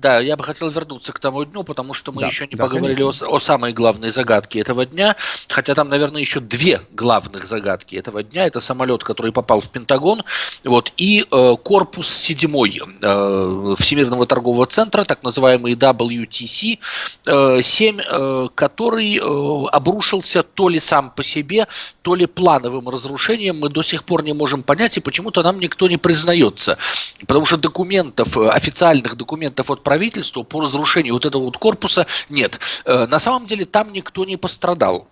Да, я бы хотел вернуться к тому дню, потому что мы да, еще не да, поговорили о, о самой главной загадке этого дня, хотя там, наверное, еще две главных загадки этого дня. Это самолет, который попал в Пентагон, вот, и э, корпус седьмой э, Всемирного торгового центра, так называемый WTC, э, 7, э, который э, обрушился то ли сам по себе, то ли плановым разрушением. Мы до сих пор не можем понять, и почему-то нам никто не признается. Потому что документов, э, официальных документов от правительства по разрушению вот этого вот корпуса нет. Э, на самом деле там никто не пострадал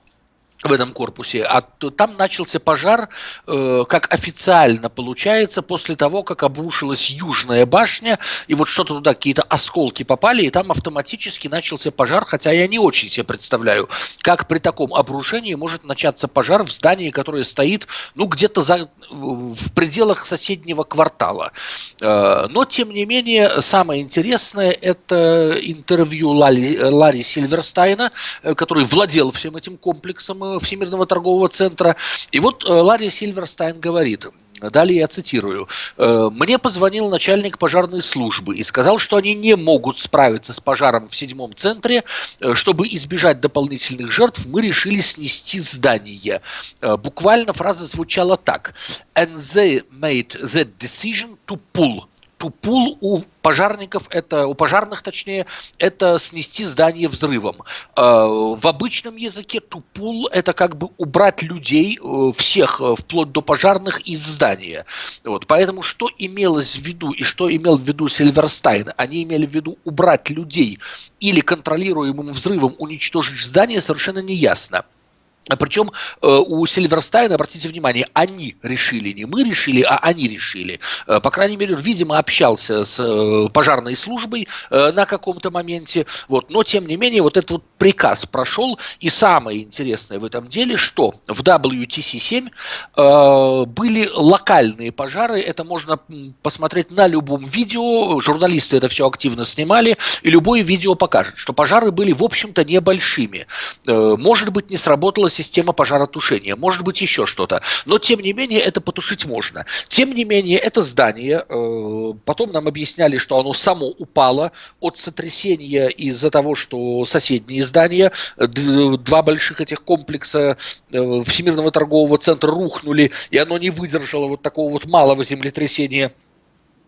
в этом корпусе, а там начался пожар, э, как официально получается, после того, как обрушилась южная башня, и вот что-то туда, какие-то осколки попали, и там автоматически начался пожар, хотя я не очень себе представляю, как при таком обрушении может начаться пожар в здании, которое стоит, ну, где-то за, в пределах соседнего квартала. Э, но, тем не менее, самое интересное – это интервью Ларри, Ларри Сильверстайна, э, который владел всем этим комплексом Всемирного торгового центра. И вот э, Ларри Сильверстайн говорит, Далее я цитирую. «Э, «Мне позвонил начальник пожарной службы и сказал, что они не могут справиться с пожаром в седьмом центре. Э, чтобы избежать дополнительных жертв, мы решили снести здание». Буквально фраза звучала так. «And they made the decision to pull» Тупул у пожарников, это у пожарных точнее, это снести здание взрывом. Э, в обычном языке тупул это как бы убрать людей, э, всех, э, вплоть до пожарных, из здания. Вот. Поэтому что имелось в виду и что имел в виду Сильверстайн? Они имели в виду убрать людей или контролируемым взрывом уничтожить здание, совершенно неясно. А Причем э, у Сильверстайна, обратите внимание, они решили, не мы решили, а они решили. Э, по крайней мере, видимо, общался с э, пожарной службой на каком-то моменте. Вот. Но, тем не менее, вот этот вот приказ прошел. И самое интересное в этом деле, что в WTC-7 были локальные пожары. Это можно посмотреть на любом видео. Журналисты это все активно снимали. И любое видео покажет, что пожары были, в общем-то, небольшими. Может быть, не сработало система пожаротушения, может быть еще что-то. Но тем не менее это потушить можно. Тем не менее это здание, э, потом нам объясняли, что оно само упало от сотрясения из-за того, что соседние здания, два больших этих комплекса э, Всемирного торгового центра рухнули, и оно не выдержало вот такого вот малого землетрясения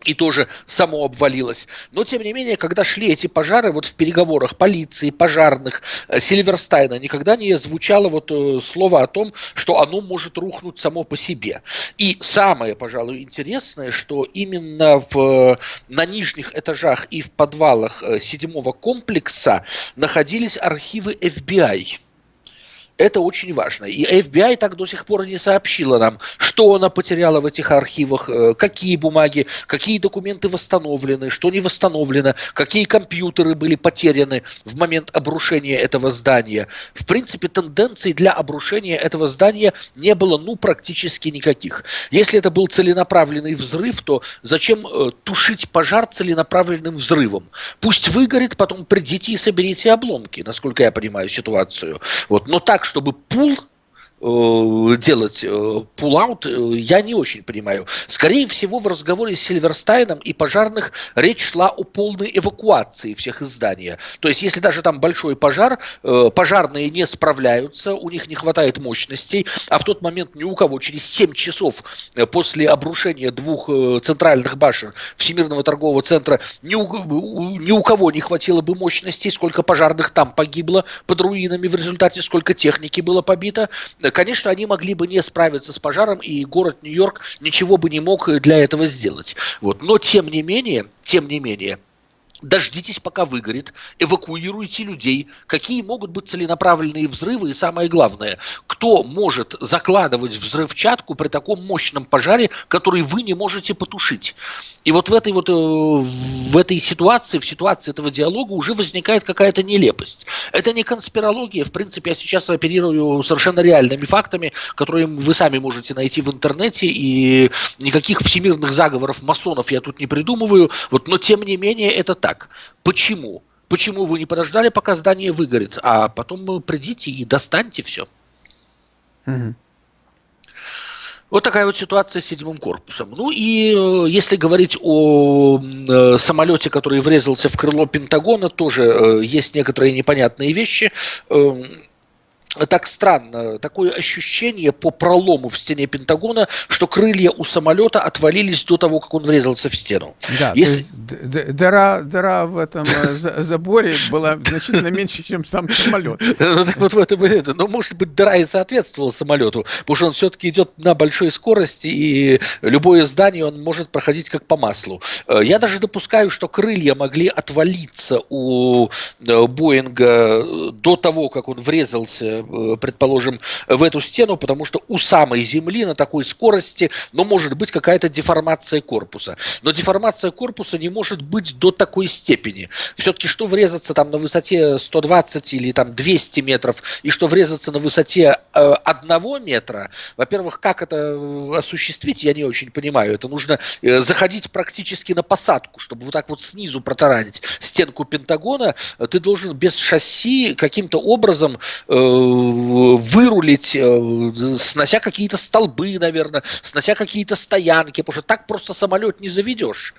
и тоже само обвалилось. Но, тем не менее, когда шли эти пожары, вот в переговорах полиции, пожарных, э, Сильверстайна, никогда не звучало вот э, слово о том, что оно может рухнуть само по себе. И самое, пожалуй, интересное, что именно в, на нижних этажах и в подвалах э, седьмого комплекса находились архивы FBI. Это очень важно. И FBI так до сих пор не сообщила нам, что она потеряла в этих архивах, э, какие бумаги, какие документы восстановлены, что не восстановлено, какие компьютеры были потеряны в момент обрушения этого здания. В принципе, тенденций для обрушения этого здания не было ну практически никаких. Если это был целенаправленный взрыв, то зачем э, тушить пожар целенаправленным взрывом? Пусть выгорит, потом придите и соберите обломки, насколько я понимаю ситуацию. Вот. Но так, чтобы pull делать pull out, э, э, я не очень понимаю. Скорее всего, в разговоре с Сильверстайном и пожарных речь шла о полной эвакуации всех из здания. То есть, если даже там большой пожар, пожарные не справляются, у них не хватает мощностей, а в тот момент ни у кого через 7 часов после обрушения двух центральных башен Всемирного торгового центра ни у, ни у кого не хватило бы мощностей, сколько пожарных там погибло под руинами в результате, сколько техники было побито, конечно, они могли бы не справиться с пожаром, и город Нью-Йорк ничего бы не мог для этого сделать. Вот. Но, тем не менее, тем не менее, Дождитесь, пока выгорит, эвакуируйте людей. Какие могут быть целенаправленные взрывы и самое главное, кто может закладывать взрывчатку при таком мощном пожаре, который вы не можете потушить. И вот в этой вот э, в этой ситуации, в ситуации этого диалога уже возникает какая-то нелепость. Это не конспирология, в принципе, я сейчас оперирую совершенно реальными фактами, которые вы сами можете найти в интернете, и никаких всемирных заговоров масонов я тут не придумываю, вот, но тем не менее это так так. Почему? Почему вы не подождали, пока здание выгорит, а потом придите и достаньте все? Вот такая вот ситуация с седьмым корпусом. Ну и э, если говорить о э, самолете, который врезался в крыло Пентагона, тоже э, есть некоторые непонятные вещи. Эм, так странно, такое ощущение по пролому в стене Пентагона, что крылья у самолета отвалились до того, как он врезался в стену. Да, Если... дыра, дыра в этом э, заборе была значительно меньше, чем сам самолет. Ну так вот в этом и это. Но может быть дыра и соответствовала самолету, потому что он все-таки идет на большой скорости, и любое здание он может проходить как по маслу. Э, я даже допускаю, что крылья могли отвалиться у э, Боинга до того, как он врезался предположим, в эту стену, потому что у самой Земли на такой скорости, ну, может быть какая-то деформация корпуса. Но деформация корпуса не может быть до такой степени. Все-таки что врезаться там на высоте 120 или там 200 метров, и что врезаться на высоте э, одного метра, во-первых, как это э, осуществить, я не очень понимаю. Это нужно э, заходить практически на посадку, чтобы вот так вот снизу протаранить стенку Пентагона. Ты должен без шасси каким-то образом э, вырулить, э, снося какие-то столбы, наверное, снося какие-то стоянки, потому что так просто самолет не заведешь.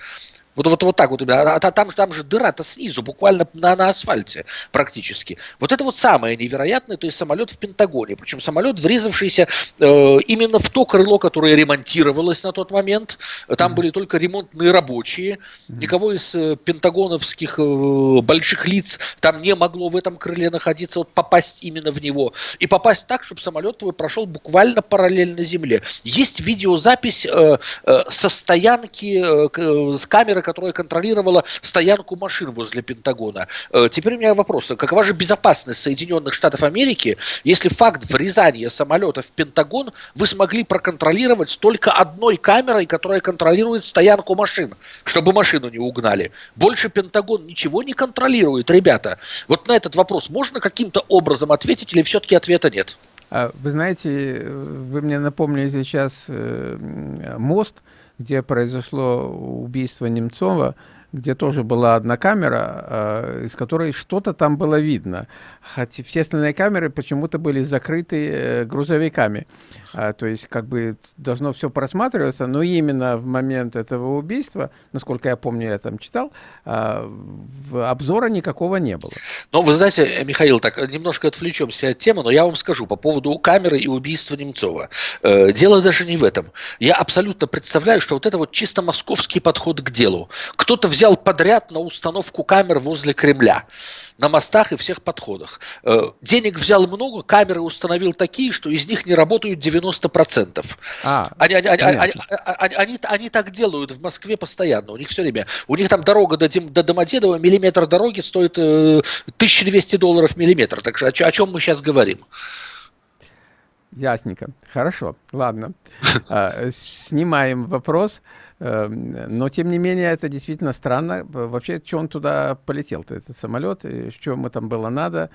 Вот, вот, вот так вот. А, а там, там же дыра-то снизу, буквально на, на асфальте практически. Вот это вот самое невероятное, то есть самолет в Пентагоне. Причем самолет, врезавшийся э, именно в то крыло, которое ремонтировалось на тот момент. Там mm-hmm. были только ремонтные рабочие. Mm-hmm. Никого из э, пентагоновских э, больших лиц там не могло в этом крыле находиться, вот попасть именно в него. И попасть так, чтобы самолет твой прошел буквально параллельно Земле. Есть видеозапись э, э, со стоянки э, с камеры камеры, которая контролировала стоянку машин возле Пентагона. Э, теперь у меня вопрос. Какова же безопасность Соединенных Штатов Америки, если факт врезания самолета в Пентагон вы смогли проконтролировать только одной камерой, которая контролирует стоянку машин, чтобы машину не угнали? Больше Пентагон ничего не контролирует, ребята. Вот на этот вопрос можно каким-то образом ответить или все-таки ответа нет? А, вы знаете, вы мне напомнили сейчас э, мост, где произошло убийство Немцова, где тоже была одна камера, э, из которой что-то там было видно. Хотя все остальные камеры почему-то были закрыты э, грузовиками. А, то есть как бы должно все просматриваться, но именно в момент этого убийства, насколько я помню, я там читал, а, обзора никакого не было. Ну, вы знаете, Михаил, так немножко отвлечемся от темы, но я вам скажу по поводу камеры и убийства Немцова. Э, дело даже не в этом. Я абсолютно представляю, что вот это вот чисто московский подход к делу. Кто-то взял подряд на установку камер возле Кремля, на мостах и всех подходах. Э, денег взял много, камеры установил такие, что из них не работают 90 90%. А, они, они, они, они, они, они, они так делают в Москве постоянно. У них все время. У них там дорога до, до Домодедово, миллиметр дороги стоит э, 1200 долларов миллиметр. Так что о, о чем мы сейчас говорим? Ясненько. Хорошо. Ладно. А, снимаем вопрос. Эм, но, тем не менее, это действительно странно. Вообще, что он туда полетел-то, этот самолет? Что ему там было надо?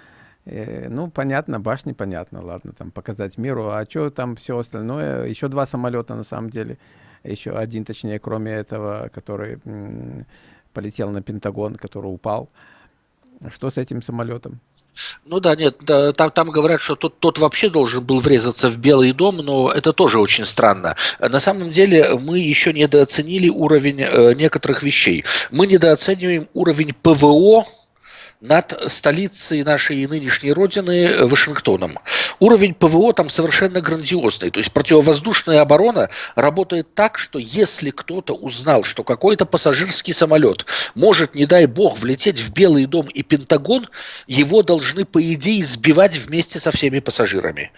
Э, ну, понятно, башни понятно, ладно, там показать миру. А что там все остальное? Еще два самолета на самом деле. Еще один, точнее, кроме этого, который полетел на Пентагон, который упал. Что с этим самолетом? Ну да, нет, да, там, там говорят, что тот, тот вообще должен был врезаться в Белый дом, но это тоже очень странно. На самом деле мы еще недооценили уровень э, некоторых вещей. Мы недооцениваем уровень ПВО над столицей нашей нынешней родины э, Вашингтоном. Уровень ПВО там совершенно грандиозный. То есть противовоздушная оборона работает так, что если кто-то узнал, что какой-то пассажирский самолет может, не дай бог, влететь в Белый дом и Пентагон, его должны, по идее, сбивать вместе со всеми пассажирами.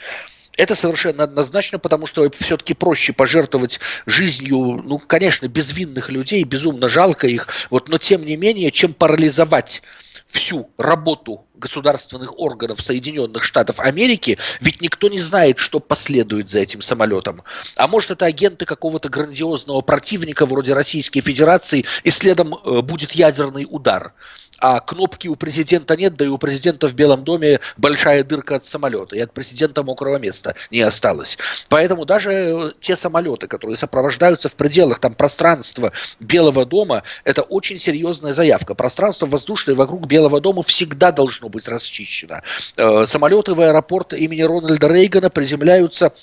Это совершенно однозначно, потому что все-таки проще пожертвовать жизнью, ну, конечно, безвинных людей, безумно жалко их, вот, но тем не менее, чем парализовать всю работу государственных органов Соединенных Штатов Америки, ведь никто не знает, что последует за этим самолетом. А может, это агенты какого-то грандиозного противника вроде Российской Федерации, и следом э, будет ядерный удар а кнопки у президента нет, да и у президента в Белом доме большая дырка от самолета, и от президента мокрого места не осталось. Поэтому даже э, те самолеты, которые сопровождаются в пределах там, пространства Белого дома, это очень серьезная заявка. Пространство воздушное вокруг Белого дома всегда должно быть расчищено. Э, самолеты в аэропорт имени Рональда Рейгана приземляются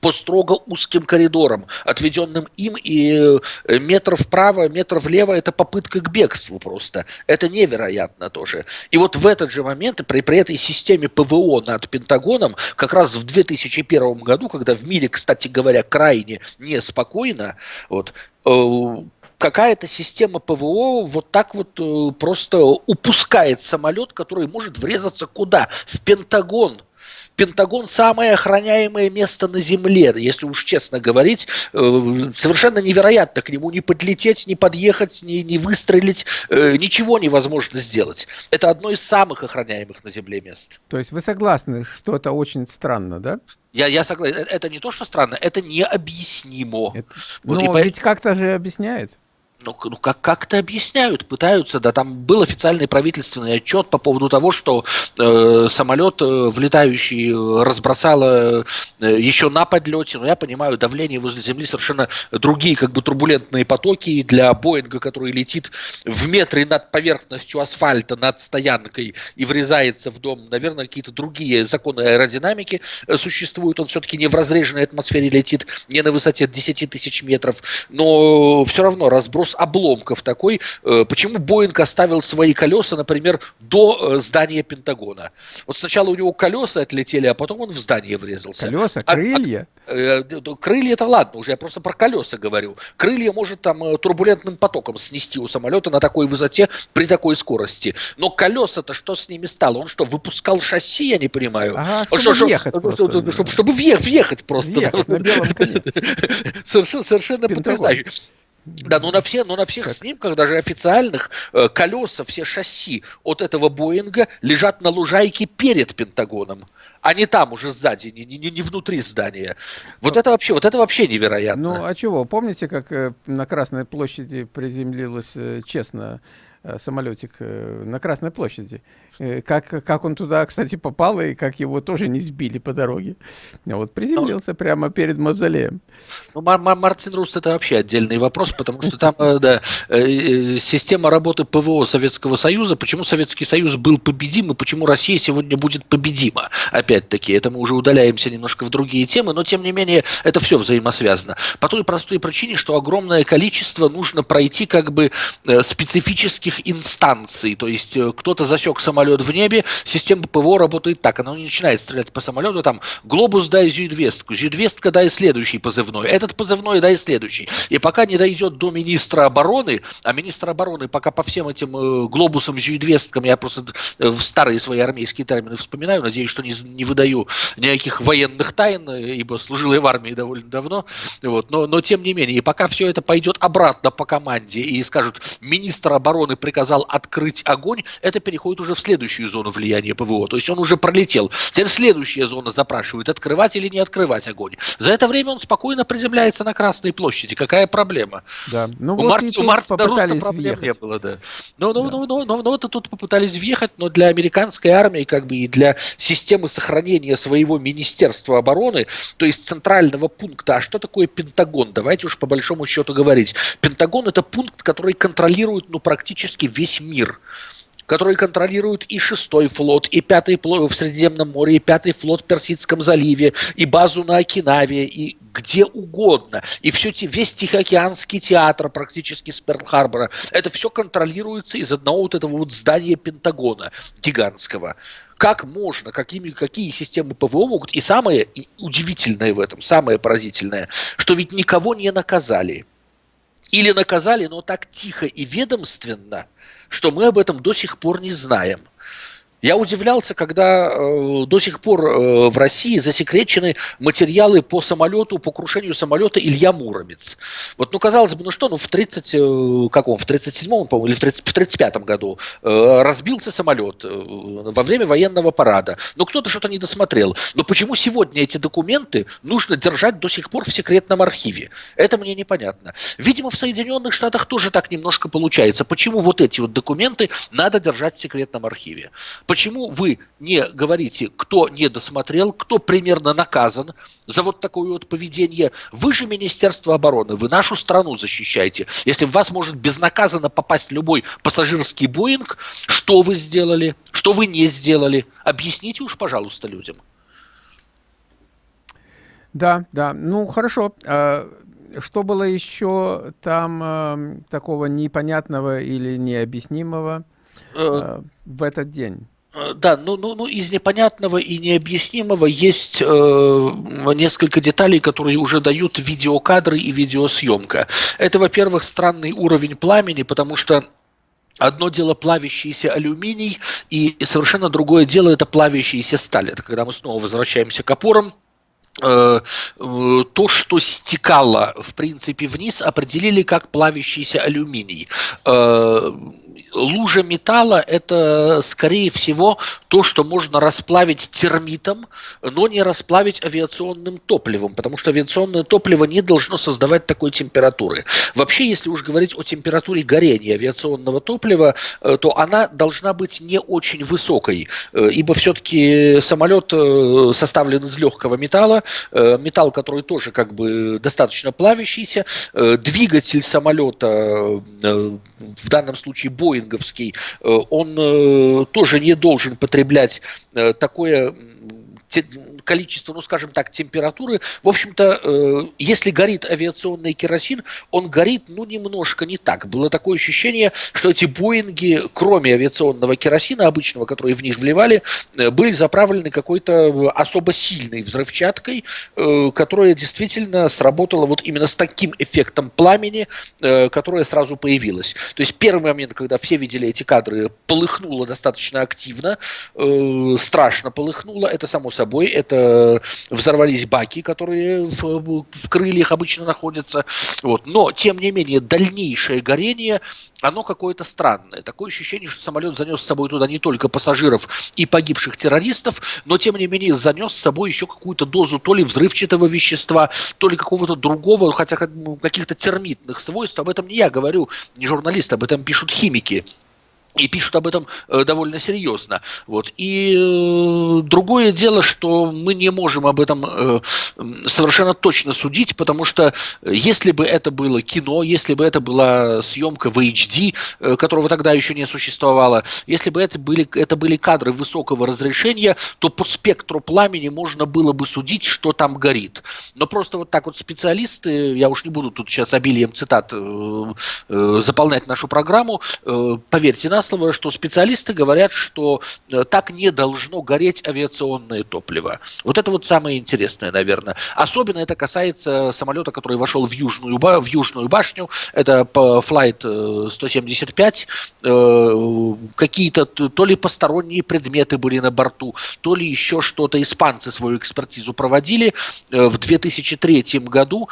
по строго узким коридорам, отведенным им, и э, метр вправо, метр влево – это попытка к бегству просто. Это невероятно тоже. И вот в этот же момент, при, при этой системе ПВО над Пентагоном, как раз в 2001 году, когда в мире, кстати говоря, крайне неспокойно, вот, э, какая-то система ПВО вот так вот э, просто упускает самолет, который может врезаться куда? В Пентагон. Пентагон самое охраняемое место на Земле, если уж честно говорить. Э, совершенно невероятно к нему не подлететь, не подъехать, не, не выстрелить. Э, ничего невозможно сделать. Это одно из самых охраняемых на Земле мест. То есть вы согласны, что это очень странно, да? Я, я согласен. Это не то, что странно, это необъяснимо. Это... Вот, Но ведь по... как-то же объясняет ну, ну как, как-то объясняют, пытаются, да, там был официальный правительственный отчет по поводу того, что э, самолет, э, влетающий, э, разбросало э, еще на подлете, но я понимаю, давление возле Земли совершенно другие, как бы турбулентные потоки. Для Боинга, который летит в метре над поверхностью асфальта, над стоянкой и врезается в дом, наверное, какие-то другие законы аэродинамики э, существуют, он все-таки не в разреженной атмосфере летит, не на высоте 10 тысяч метров, но все равно разброс обломков такой. Э, почему Боинг оставил свои колеса, например, до э, здания Пентагона? Вот сначала у него колеса отлетели, а потом он в здание врезался. Колеса, крылья? А, а, крылья это ладно, уже я просто про колеса говорю. Крылья может там турбулентным потоком снести у самолета на такой высоте при такой скорости. Но колеса-то что с ними стало? Он что, выпускал шасси, я не понимаю? Ага, чтобы что, въехать что, просто. Чтобы, чтобы, чтобы въехать, просто. Въехать да. Совершенно, совершенно потрясающе. Да, но на, все, но на всех как? снимках, даже официальных, э, колеса, все шасси от этого Боинга лежат на лужайке перед Пентагоном, а не там уже сзади, не, не, не внутри здания. Вот ну, это вообще, вот это вообще невероятно. Ну а чего? Помните, как э, на Красной площади приземлилась э, честно самолетик на Красной площади? Э, как, как он туда, кстати, попал, и как его тоже не сбили по дороге. Вот приземлился ну, прямо перед мавзолеем. Ну, Мар Мар Мартин Руст это вообще отдельный вопрос, потому что там, э, да, э, система работы ПВО Советского Союза, почему Советский Союз был победим, и почему Россия сегодня будет победима. Опять-таки, это мы уже удаляемся немножко в другие темы, но тем не менее, это все взаимосвязано. По той простой причине, что огромное количество нужно пройти как бы специфических инстанций, то есть кто-то засек самолет самолет в небе, система ПВО работает так. Она не начинает стрелять по самолету, там, глобус дай зюдвестку, зюдвестка дай следующий позывной, этот позывной дай следующий. И пока не дойдет до министра обороны, а министр обороны пока по всем этим э, глобусам, зюдвесткам, я просто э, в старые свои армейские термины вспоминаю, надеюсь, что не, не выдаю никаких военных тайн, ибо служил я в армии довольно давно, вот, но, но тем не менее, и пока все это пойдет обратно по команде и скажут, министр обороны приказал открыть огонь, это переходит уже в следующий следующую зону влияния ПВО. То есть он уже пролетел. Теперь следующая зона запрашивает, открывать или не открывать огонь. За это время он спокойно приземляется на Красной площади. Какая проблема? Да. Ну, у вот Марта, у Марта Руста проблем въехать. не было, да. Но, но, да. но, но, но, но это тут попытались въехать, но для американской армии, как бы и для системы сохранения своего Министерства обороны, то есть центрального пункта, а что такое Пентагон? Давайте уж по большому счету говорить. Пентагон это пункт, который контролирует ну, практически весь мир которые контролируют и шестой флот, и пятый флот в Средиземном море, и пятый флот в Персидском заливе, и базу на Окинаве, и где угодно. И все, весь Тихоокеанский театр практически с Перл-Харбора, это все контролируется из одного вот этого вот здания Пентагона гигантского как можно, какими, какие системы ПВО могут. И самое удивительное в этом, самое поразительное, что ведь никого не наказали. Или наказали, но так тихо и ведомственно – что мы об этом до сих пор не знаем. Я удивлялся, когда э, до сих пор э, в России засекречены материалы по самолету, по крушению самолета Илья Муромец. Вот, ну, казалось бы, ну что, ну, в 30, э, каком, в 37-м, по-моему, или в, 30, в 35-м году э, разбился самолет э, во время военного парада. Но кто-то что-то не досмотрел. Но почему сегодня эти документы нужно держать до сих пор в секретном архиве? Это мне непонятно. Видимо, в Соединенных Штатах тоже так немножко получается. Почему вот эти вот документы надо держать в секретном архиве? Почему вы не говорите, кто не досмотрел, кто примерно наказан за вот такое вот поведение? Вы же Министерство обороны, вы нашу страну защищаете. Если в вас может безнаказанно попасть любой пассажирский Боинг, что вы сделали, что вы не сделали? Объясните уж, пожалуйста, людям. Да, да. Ну, хорошо. А, что было еще там э, такого непонятного или необъяснимого э, в этот день? Э, да, ну, ну, ну из непонятного и необъяснимого есть э, несколько деталей, которые уже дают видеокадры и видеосъемка. Это, во-первых, странный уровень пламени, потому что Одно дело плавящийся алюминий, и совершенно другое дело это плавящаяся сталь. Это когда мы снова возвращаемся к опорам, э, то, что стекало, в принципе, вниз, определили как плавящийся алюминий лужа металла – это, скорее всего, то, что можно расплавить термитом, но не расплавить авиационным топливом, потому что авиационное топливо не должно создавать такой температуры. Вообще, если уж говорить о температуре горения авиационного топлива, э, то она должна быть не очень высокой, э, ибо все-таки самолет э, составлен из легкого металла, металл, который тоже как бы достаточно плавящийся, двигатель самолета, в данном случае Boeing, боинговский, э, он э, тоже не должен потреблять э, такое количество, ну, скажем так, температуры. В общем-то, э, если горит авиационный керосин, он горит, ну, немножко не так. Было такое ощущение, что эти Боинги, кроме авиационного керосина обычного, который в них вливали, э, были заправлены какой-то особо сильной взрывчаткой, э, которая действительно сработала вот именно с таким эффектом пламени, э, которое сразу появилось. То есть первый момент, когда все видели эти кадры, полыхнуло достаточно активно, э, страшно полыхнуло, это само собой, это Э, взорвались баки, которые в, в крыльях обычно находятся. Вот. Но, тем не менее, дальнейшее горение оно какое-то странное. Такое ощущение, что самолет занес с собой туда не только пассажиров и погибших террористов, но тем не менее занес с собой еще какую-то дозу то ли взрывчатого вещества, то ли какого-то другого, хотя каких-то термитных свойств. Об этом не я говорю, не журналист, об этом пишут химики и пишут об этом э, довольно серьезно. Вот. И э, другое дело, что мы не можем об этом э, совершенно точно судить, потому что если бы это было кино, если бы это была съемка в HD, э, которого тогда еще не существовало, если бы это были, это были кадры высокого разрешения, то по спектру пламени можно было бы судить, что там горит. Но просто вот так вот специалисты, я уж не буду тут сейчас обилием цитат э, э, заполнять нашу программу, э, поверьте нас, слово, что специалисты говорят, что э, так не должно гореть авиационное топливо. Вот это вот самое интересное, наверное. Особенно это касается самолета, который вошел в Южную, в южную башню. Это Flight 175. Э, э, какие-то то ли посторонние предметы были на борту, то ли еще что-то. Испанцы свою экспертизу проводили в 2003 году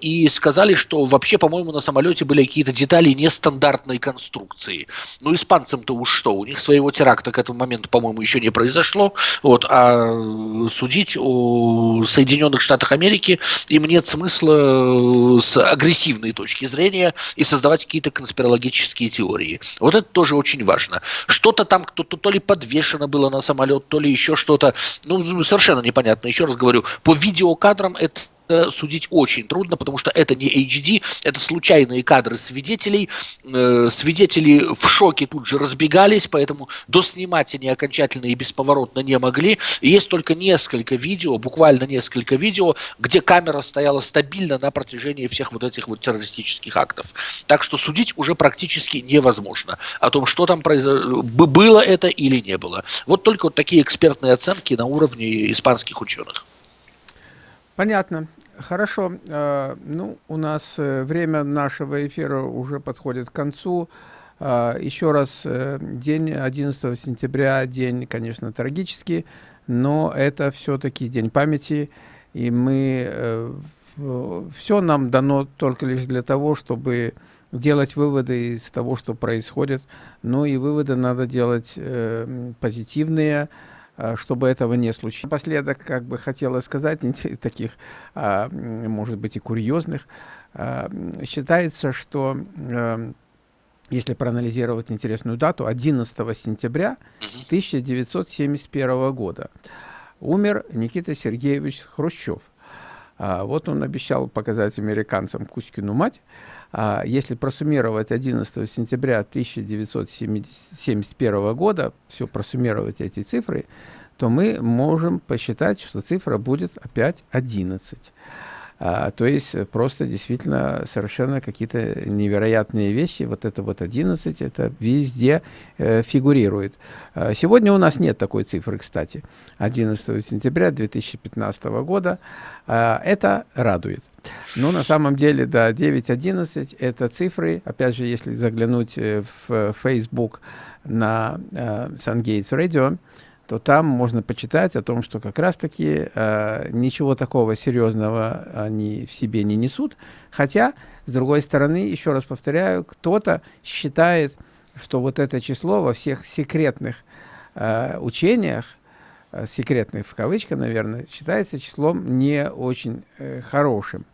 и сказали, что вообще, по-моему, на самолете были какие-то детали нестандартной конструкции. Ну, испанцы американцам-то уж что, у них своего теракта к этому моменту, по-моему, еще не произошло, вот, а судить о Соединенных Штатах Америки им нет смысла э, с агрессивной точки зрения и создавать какие-то конспирологические теории. Вот это тоже очень важно. Что-то там кто-то то ли подвешено было на самолет, то ли еще что-то, ну, совершенно непонятно. Еще раз говорю, по видеокадрам это судить очень трудно, потому что это не HD, это случайные кадры свидетелей. Э, свидетели в шоке тут же разбегались, поэтому доснимать они окончательно и бесповоротно не могли. есть только несколько видео, буквально несколько видео, где камера стояла стабильно на протяжении всех вот этих вот террористических актов. Так что судить уже практически невозможно о том, что там произошло, было это или не было. Вот только вот такие экспертные оценки на уровне испанских ученых. Понятно. Хорошо. Э, ну, у нас э, время нашего эфира уже подходит к концу. Э, еще раз, день 11 сентября, день, конечно, трагический, но это все-таки день памяти, и мы... Все нам дано только лишь для того, чтобы делать выводы из того, что происходит. Ну и выводы надо делать позитивные, Э, чтобы этого не случилось. Напоследок, как бы хотела сказать, таких, а, может быть, и курьезных, а, считается, что э, если проанализировать интересную дату, 11 сентября 1971 года умер Никита Сергеевич Хрущев. А, вот он обещал показать американцам Кузькину мать, если просуммировать 11 сентября 1971 года, все просуммировать эти цифры, то мы можем посчитать, что цифра будет опять 11. А, то есть просто действительно совершенно какие-то невероятные вещи. Вот это вот 11, это везде э, фигурирует. А, сегодня у нас нет такой цифры, кстати. 11 сентября 2015 года. А, это радует. Но на самом деле, да, 9.11 это цифры, опять же, если заглянуть э, в Facebook на э, SunGates Radio, то там можно почитать о том, что как раз-таки э, ничего такого серьезного они в себе не несут. Хотя, с другой стороны, еще раз повторяю, кто-то считает, что вот это число во всех секретных э, учениях, э, секретных в кавычках, наверное, считается числом не очень э, хорошим.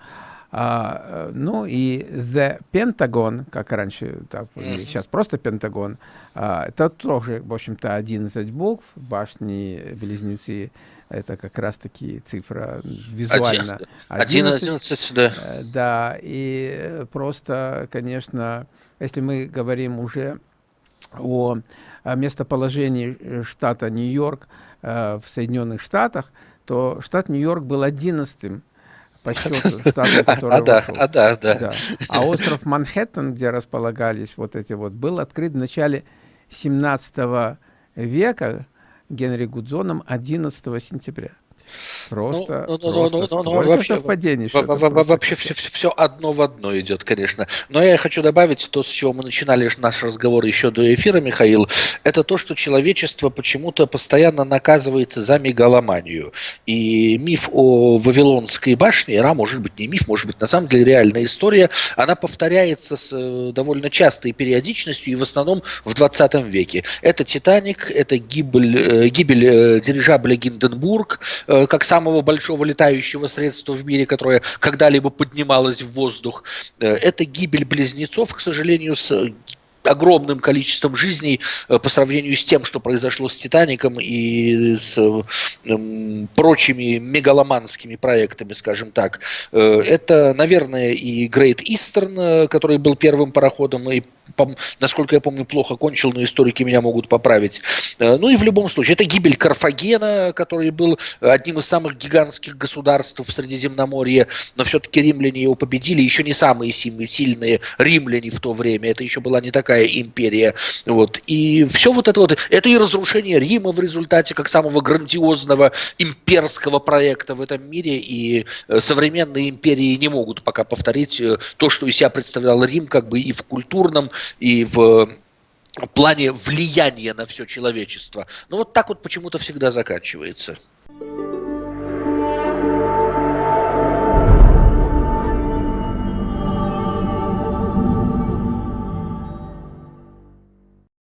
А, э, ну и The Pentagon, как раньше, так, mm -hmm. сейчас просто Пентагон, а, это тоже, в общем-то, 11 букв, башни-близнецы, это как раз-таки цифра визуально. 11, 11 да. Да, и просто, конечно, если мы говорим уже о, местоположении штата Нью-Йорк э, в Соединенных Штатах, то штат Нью-Йорк был одиннадцатым по счету штата, который а, да, а, да, да, да. А остров Манхэттен, где располагались вот эти вот, был открыт в начале 17 века Генри Гудзоном 11 сентября. Просто, ну, ну, просто ну, ну, ну, вообще, совпадений. Вообще все, все одно в одно идет, конечно. Но я хочу добавить то, с чего мы начинали наш разговор еще до эфира, Михаил. Это то, что человечество почему-то постоянно наказывается за мегаломанию. И миф о Вавилонской башне, Ра, может быть не миф, может быть на самом деле реальная история, она повторяется с э, довольно частой периодичностью и в основном в 20 веке. Это Титаник, это гибель, э, гибель э, дирижабля Гинденбург, как самого большого летающего средства в мире, которое когда-либо поднималось в воздух. Э, это гибель близнецов, к сожалению, с огромным количеством жизней э, по сравнению с тем, что произошло с «Титаником» и с э, прочими мегаломанскими проектами, скажем так. Э, это, наверное, и Great Eastern, который был первым пароходом, и насколько я помню, плохо кончил, но историки меня могут поправить. Э, ну и в любом случае, это гибель Карфагена, который был одним из самых гигантских государств в Средиземноморье, но все-таки римляне его победили, еще не самые сильные римляне в то время, это еще была не такая империя. Вот. И все вот это вот, это и разрушение Рима в результате, как самого грандиозного имперского проекта в этом мире, и э, современные империи не могут пока повторить э, то, что из себя представлял Рим, как бы и в культурном, и в плане влияния на все человечество. Но вот так вот почему-то всегда заканчивается.